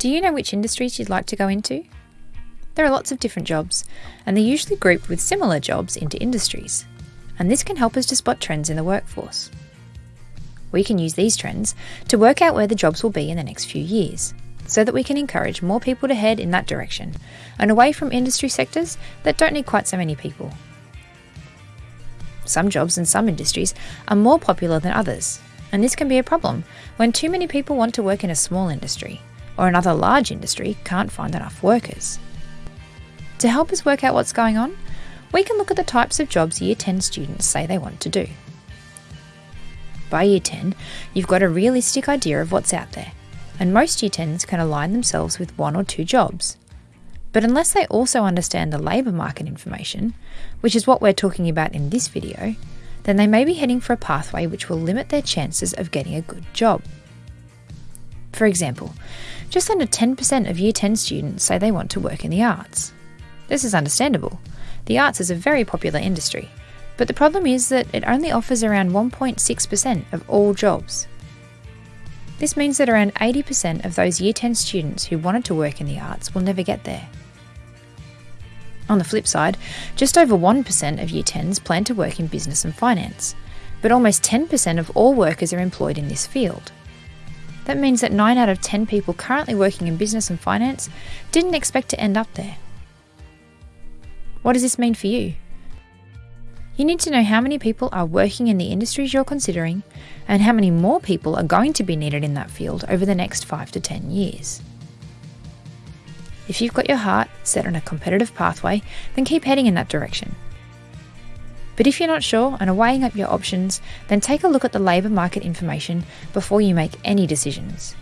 Do you know which industries you'd like to go into? There are lots of different jobs, and they're usually grouped with similar jobs into industries, and this can help us to spot trends in the workforce. We can use these trends to work out where the jobs will be in the next few years, so that we can encourage more people to head in that direction and away from industry sectors that don't need quite so many people. Some jobs in some industries are more popular than others, and this can be a problem when too many people want to work in a small industry or another large industry can't find enough workers. To help us work out what's going on, we can look at the types of jobs Year 10 students say they want to do. By Year 10, you've got a realistic idea of what's out there, and most Year 10s can align themselves with one or two jobs. But unless they also understand the labour market information, which is what we're talking about in this video, then they may be heading for a pathway which will limit their chances of getting a good job. For example, just under 10% of Year 10 students say they want to work in the arts. This is understandable. The arts is a very popular industry, but the problem is that it only offers around 1.6% of all jobs. This means that around 80% of those Year 10 students who wanted to work in the arts will never get there. On the flip side, just over 1% of Year 10s plan to work in business and finance, but almost 10% of all workers are employed in this field. That means that 9 out of 10 people currently working in business and finance didn't expect to end up there. What does this mean for you? You need to know how many people are working in the industries you're considering and how many more people are going to be needed in that field over the next 5 to 10 years. If you've got your heart set on a competitive pathway, then keep heading in that direction. But if you're not sure and are weighing up your options, then take a look at the labour market information before you make any decisions.